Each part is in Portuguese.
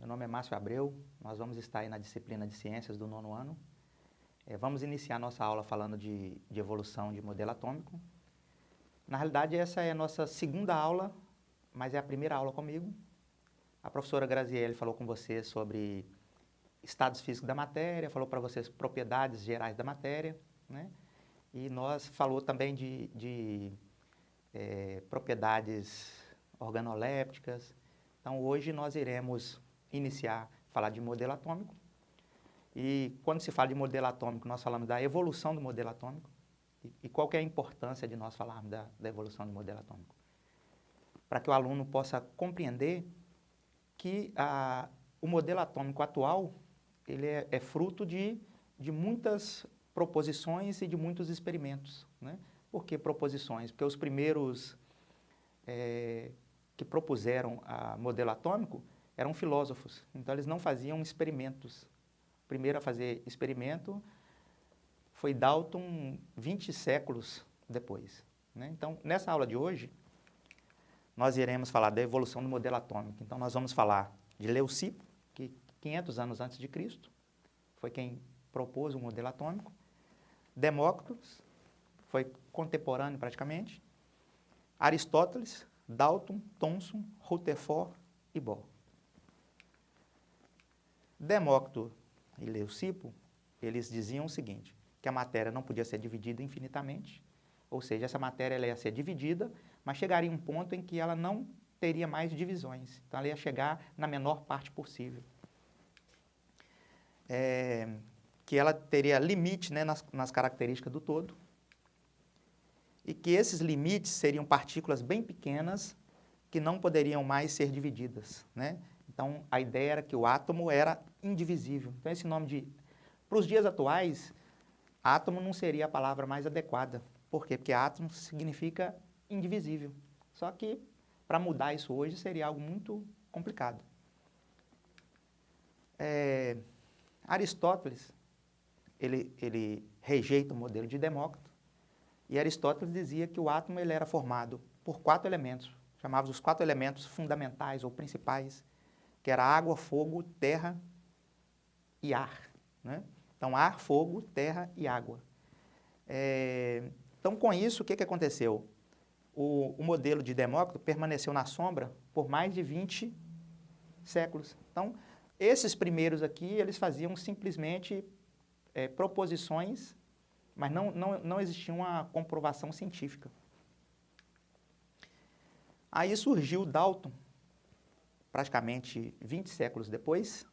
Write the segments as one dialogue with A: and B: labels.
A: meu nome é Márcio Abreu, nós vamos estar aí na disciplina de Ciências do nono ano. É, vamos iniciar nossa aula falando de, de evolução de modelo atômico. Na realidade, essa é a nossa segunda aula, mas é a primeira aula comigo. A professora Graziele falou com vocês sobre estados físicos da matéria, falou para vocês propriedades gerais da matéria, né? E nós falou também de, de é, propriedades organolépticas. Então, hoje nós iremos iniciar a falar de modelo atômico. E quando se fala de modelo atômico, nós falamos da evolução do modelo atômico. E, e qual é a importância de nós falarmos da, da evolução do modelo atômico? Para que o aluno possa compreender que a, o modelo atômico atual ele é, é fruto de, de muitas proposições e de muitos experimentos. Né? Por que proposições? Porque os primeiros é, que propuseram o modelo atômico eram filósofos, então eles não faziam experimentos. O primeiro a fazer experimento foi Dalton 20 séculos depois. Né? Então, nessa aula de hoje, nós iremos falar da evolução do modelo atômico. Então, nós vamos falar de Leucipo, que 500 anos antes de Cristo, foi quem propôs o modelo atômico. Demócritos, foi contemporâneo praticamente. Aristóteles, Dalton, Thomson, Rutherford e Bohr. Demócrito e Leucipo, eles diziam o seguinte, que a matéria não podia ser dividida infinitamente, ou seja, essa matéria ela ia ser dividida, mas chegaria um ponto em que ela não teria mais divisões, então ela ia chegar na menor parte possível. É, que ela teria limite né, nas, nas características do todo, e que esses limites seriam partículas bem pequenas que não poderiam mais ser divididas. Né? Então, a ideia era que o átomo era indivisível. Então, esse nome de... Para os dias atuais, átomo não seria a palavra mais adequada. Por quê? Porque átomo significa indivisível. Só que, para mudar isso hoje, seria algo muito complicado. É, Aristóteles, ele, ele rejeita o modelo de Demócrito, e Aristóteles dizia que o átomo ele era formado por quatro elementos, chamados os quatro elementos fundamentais ou principais, que era água, fogo, terra e ar. Né? Então, ar, fogo, terra e água. É, então, com isso, o que, que aconteceu? O, o, modelo de Demócrito permaneceu na sombra por mais de 20 séculos. Então, esses primeiros aqui, eles faziam simplesmente é, proposições, mas não, não, não existia uma comprovação científica. Aí surgiu Dalton, praticamente 20 séculos depois,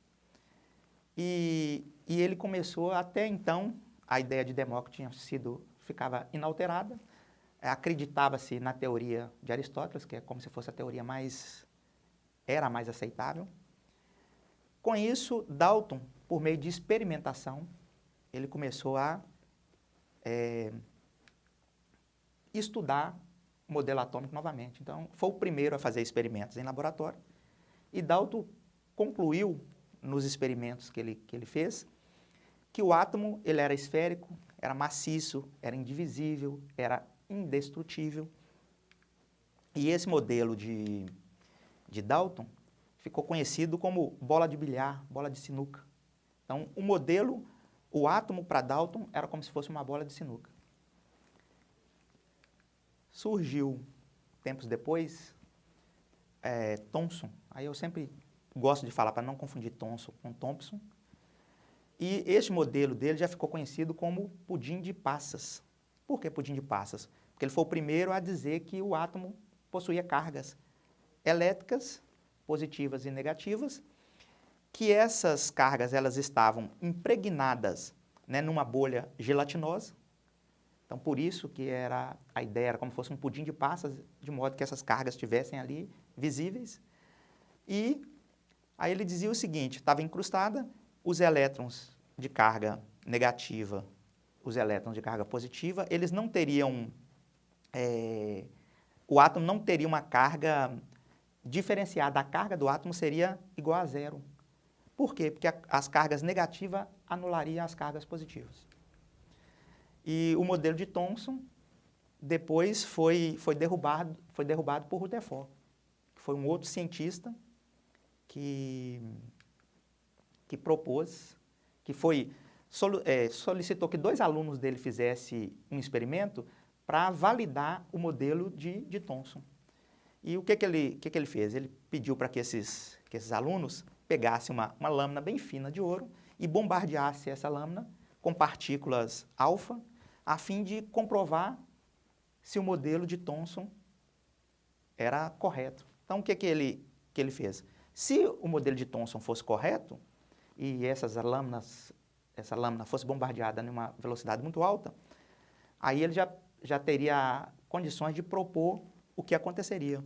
A: e, e ele começou, até então, a ideia de Demócrito tinha sido, ficava inalterada, acreditava-se na teoria de Aristóteles, que é como se fosse a teoria mais, era mais aceitável. Com isso, Dalton, por meio de experimentação, ele começou a é, estudar modelo atômico novamente. Então, foi o primeiro a fazer experimentos em laboratório. E Dalton concluiu, nos experimentos que ele, que ele fez, que o átomo ele era esférico, era maciço, era indivisível, era indestrutível. E esse modelo de, de Dalton ficou conhecido como bola de bilhar, bola de sinuca. Então, o modelo, o átomo para Dalton era como se fosse uma bola de sinuca. Surgiu, tempos depois, é, Thomson. Aí eu sempre gosto de falar para não confundir Thomson com Thompson. E este modelo dele já ficou conhecido como pudim de passas. Por que pudim de passas? Porque ele foi o primeiro a dizer que o átomo possuía cargas elétricas, positivas e negativas, que essas cargas elas estavam impregnadas né, numa bolha gelatinosa, então, por isso que era a ideia era como se fosse um pudim de passas, de modo que essas cargas estivessem ali visíveis. E aí ele dizia o seguinte, estava incrustada, os elétrons de carga negativa, os elétrons de carga positiva, eles não teriam, é, o átomo não teria uma carga diferenciada, a carga do átomo seria igual a zero. Por quê? Porque a, as cargas negativas anulariam as cargas positivas. E o modelo de Thomson depois foi, foi, derrubado, foi derrubado por Rutherford, que foi um outro cientista que, que propôs, que foi, é, solicitou que dois alunos dele fizessem um experimento para validar o modelo de, de Thomson. E o que, que, ele, que, que ele fez? Ele pediu para que esses, que esses alunos pegassem uma, uma lâmina bem fina de ouro e bombardeassem essa lâmina com partículas alfa, a fim de comprovar se o modelo de Thomson era correto. Então, o que, que, ele, que ele fez? Se o modelo de Thomson fosse correto, e essas lâminas, essa lâmina fosse bombardeada numa velocidade muito alta, aí ele já, já teria condições de propor o que aconteceria.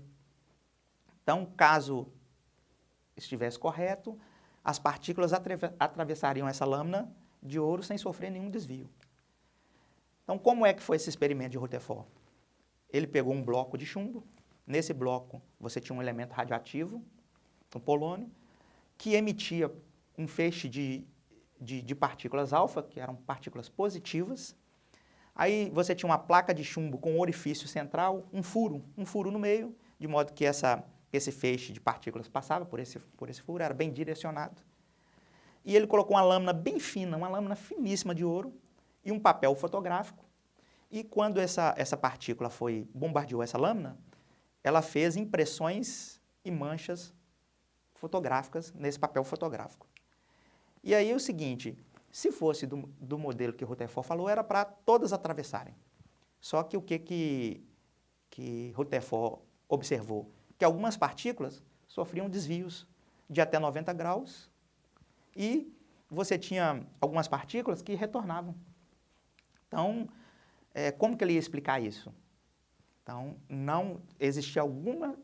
A: Então, caso estivesse correto, as partículas atravessariam essa lâmina de ouro sem sofrer nenhum desvio. Então, como é que foi esse experimento de Rutherford? Ele pegou um bloco de chumbo, nesse bloco você tinha um elemento radioativo, um polônio, que emitia um feixe de, de, de partículas alfa, que eram partículas positivas. Aí você tinha uma placa de chumbo com um orifício central, um furo, um furo no meio, de modo que essa, esse feixe de partículas passava por esse, por esse furo, era bem direcionado. E ele colocou uma lâmina bem fina, uma lâmina finíssima de ouro, e um papel fotográfico. E quando essa, essa partícula foi, bombardeou essa lâmina, ela fez impressões e manchas fotográficas nesse papel fotográfico. E aí é o seguinte, se fosse do, do modelo que Rutherford falou, era para todas atravessarem. Só que o que, que, que Rutherford observou? Que algumas partículas sofriam desvios de até 90 graus e você tinha algumas partículas que retornavam. Então, é, como que ele ia explicar isso? Então, não existia alguma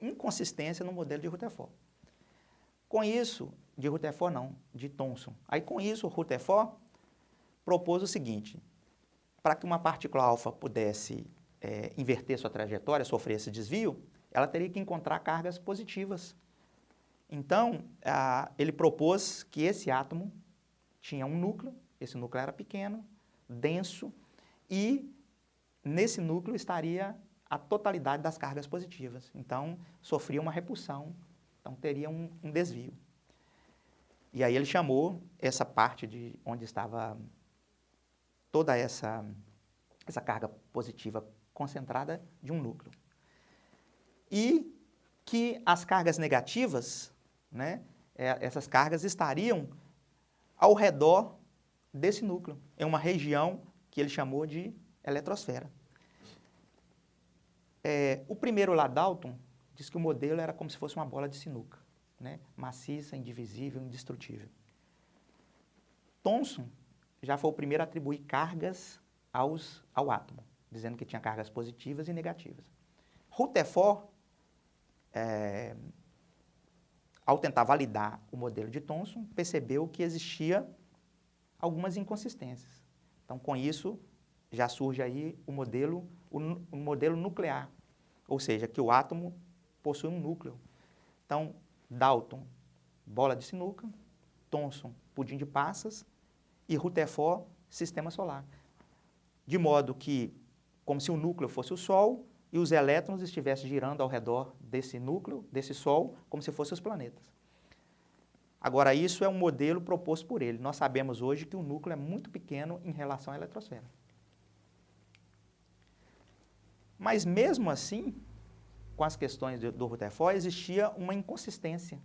A: inconsistência no modelo de Rutherford. Com isso, de Rutherford não, de Thomson. Aí com isso, Rutherford propôs o seguinte, para que uma partícula alfa pudesse é, inverter sua trajetória, sofrer esse desvio, ela teria que encontrar cargas positivas. Então, a, ele propôs que esse átomo tinha um núcleo, esse núcleo era pequeno, denso, e nesse núcleo estaria a totalidade das cargas positivas. Então, sofria uma repulsão, então teria um, um desvio. E aí ele chamou essa parte de onde estava toda essa, essa carga positiva concentrada de um núcleo. E que as cargas negativas, né, é, essas cargas estariam ao redor desse núcleo, em uma região que ele chamou de eletrosfera. É, o primeiro lá, Dalton, diz que o modelo era como se fosse uma bola de sinuca, né? maciça, indivisível, indestrutível. Thomson já foi o primeiro a atribuir cargas aos, ao átomo, dizendo que tinha cargas positivas e negativas. Rutherford, é, ao tentar validar o modelo de Thomson, percebeu que existia algumas inconsistências. Então, com isso, já surge aí o modelo, o, o modelo nuclear, ou seja, que o átomo possui um núcleo. Então, Dalton, bola de sinuca, Thomson, pudim de passas e Rutherford, sistema solar. De modo que, como se o núcleo fosse o Sol e os elétrons estivessem girando ao redor desse núcleo, desse Sol, como se fossem os planetas. Agora, isso é um modelo proposto por ele. Nós sabemos hoje que o núcleo é muito pequeno em relação à eletrosfera. Mas mesmo assim, com as questões do, Rutherford, existia uma inconsistência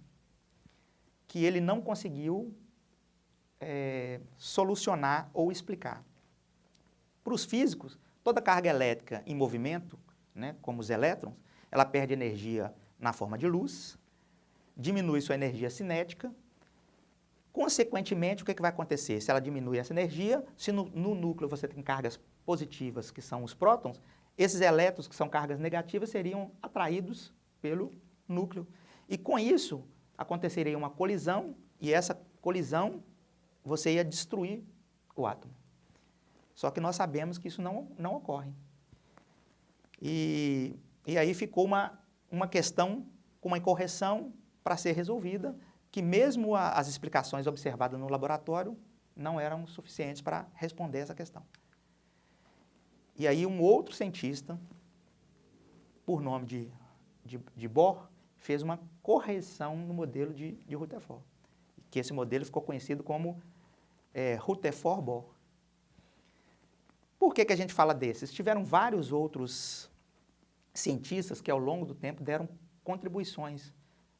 A: que ele não conseguiu é, solucionar ou explicar. Para os físicos, toda carga elétrica em movimento, né, como os elétrons, ela perde energia na forma de luz, diminui sua energia cinética, consequentemente, o que, é que vai acontecer? Se ela diminui essa energia, se no, no núcleo você tem cargas positivas, que são os prótons, esses elétrons, que são cargas negativas, seriam atraídos pelo núcleo. E com isso, aconteceria uma colisão, e essa colisão, você ia destruir o átomo. Só que nós sabemos que isso não, não ocorre. E, e aí ficou uma, uma questão com uma incorreção para ser resolvida, que mesmo a, as explicações observadas no laboratório não eram suficientes para responder essa questão. E aí um outro cientista, por nome de, de, de Bohr, fez uma correção no modelo de, de Rutherford. que esse modelo ficou conhecido como é, Rutherford Bohr. Por que, que a gente fala desses? Tiveram vários outros cientistas que ao longo do tempo deram contribuições.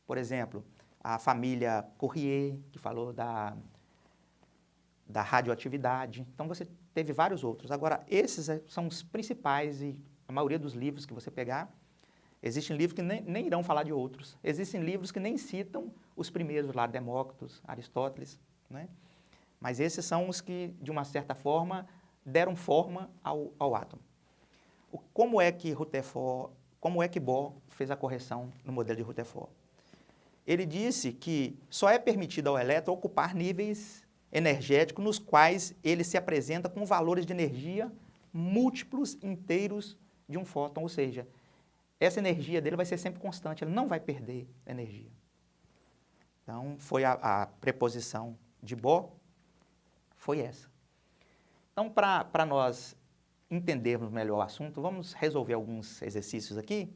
A: Por exemplo, a família Courrier, que falou da, da radioatividade. Então você teve vários outros. Agora, esses é, são os principais e a maioria dos livros que você pegar, existem livros que nem, nem irão falar de outros. Existem livros que nem citam os primeiros lá, Demócritos, Aristóteles, né? Mas esses são os que, de uma certa forma, deram forma ao, ao átomo. O, como é que Rutherford, como é que Bohr fez a correção no modelo de Rutherford? Ele disse que só é permitido ao elétron ocupar níveis energéticos nos quais ele se apresenta com valores de energia múltiplos inteiros de um fóton, ou seja, essa energia dele vai ser sempre constante, ele não vai perder energia. Então, foi a, a preposição de Bohr, foi essa. Então, para nós entendermos melhor o assunto, vamos resolver alguns exercícios aqui.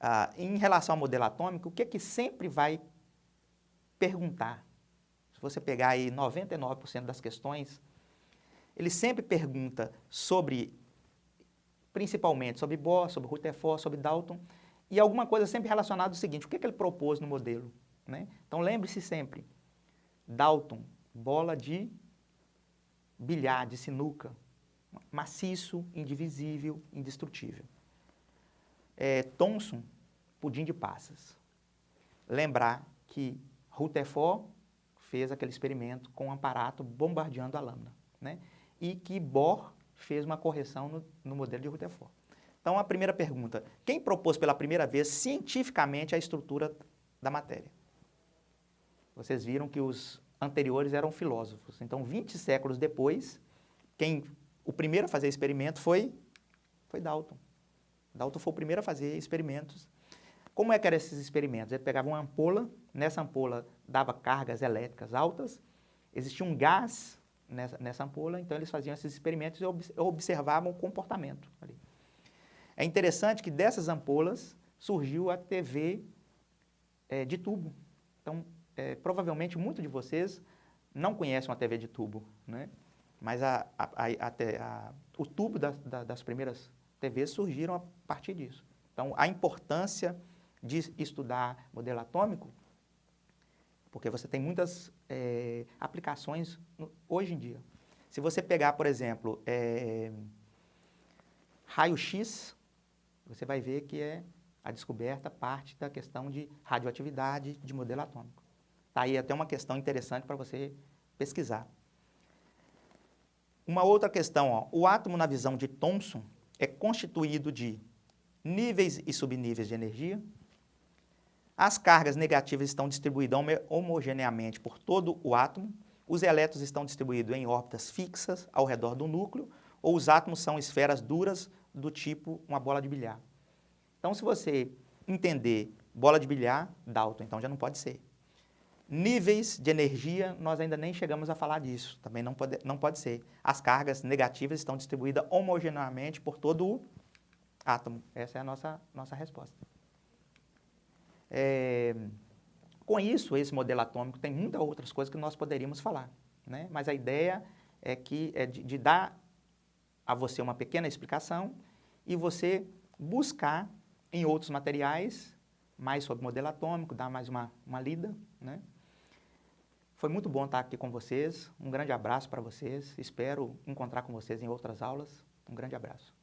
A: Ah, em relação ao modelo atômico, o que é que sempre vai perguntar? Você pegar aí 99% das questões, ele sempre pergunta sobre, principalmente sobre Bohr, sobre Rutherford, sobre Dalton, e alguma coisa sempre relacionada ao seguinte, o que, é que ele propôs no modelo? Né? Então lembre-se sempre, Dalton, bola de bilhar, de sinuca, maciço, indivisível, indestrutível. É, Thomson, pudim de passas. Lembrar que Rutherford fez aquele experimento com um aparato bombardeando a lâmina, né? E que Bohr fez uma correção no, no modelo de Rutherford. Então, a primeira pergunta, quem propôs pela primeira vez cientificamente a estrutura da matéria? Vocês viram que os anteriores eram filósofos. Então, 20 séculos depois, quem o primeiro a fazer experimento foi, foi Dalton. Dalton foi o primeiro a fazer experimentos. Como é que eram esses experimentos? Ele pegava uma ampola, nessa ampola dava cargas elétricas altas, existia um gás nessa, nessa ampola, então eles faziam esses experimentos e observavam o comportamento ali. É interessante que dessas ampolas surgiu a TV é, de tubo. Então, é, provavelmente muitos de vocês não conhecem uma TV de tubo, né? mas a, a, a, o tubo da, da, das primeiras TVs surgiram a partir disso. Então, a importância de estudar modelo atômico, porque você tem muitas é, aplicações hoje em dia. Se você pegar, por exemplo, é, raio-x, você vai ver que é a descoberta parte da questão de radioatividade de modelo atômico. Está aí até uma questão interessante para você pesquisar. Uma outra questão, ó, o átomo na visão de Thomson é constituído de níveis e subníveis de energia, as cargas negativas estão distribuídas homogeneamente por todo o átomo, os elétrons estão distribuídos em órbitas fixas ao redor do núcleo, ou os átomos são esferas duras do tipo uma bola de bilhar. Então, se você entender bola de bilhar, Dalton, então já não pode ser. Níveis de energia, nós ainda nem chegamos a falar disso, também não pode, não pode ser. As cargas negativas estão distribuídas homogeneamente por todo o átomo. Essa é a nossa, nossa resposta. É, com isso, esse modelo atômico tem muitas outras coisas que nós poderíamos falar, né? mas a ideia é, que, é de, de dar a você uma pequena explicação e você buscar em outros materiais mais sobre modelo atômico, dar mais uma, uma lida, né? Foi muito bom estar aqui com vocês. Um grande abraço para vocês. Espero encontrar com vocês em outras aulas. Um grande abraço.